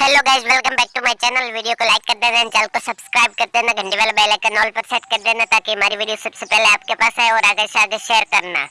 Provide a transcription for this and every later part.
Hello guys welcome back to my channel video को like कर देना चैनल को सब्सक्राइब कर देना घंटी वाला बेल आइकन ऑल पर सेट कर देना ताकि हमारी वीडियो सबसे पहले आपके पास आए और आगे से आगे शेयर करना।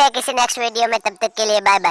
मिलते हैं किसी नेक्स्ट वीडियो में तब तक के लिए बाय बाय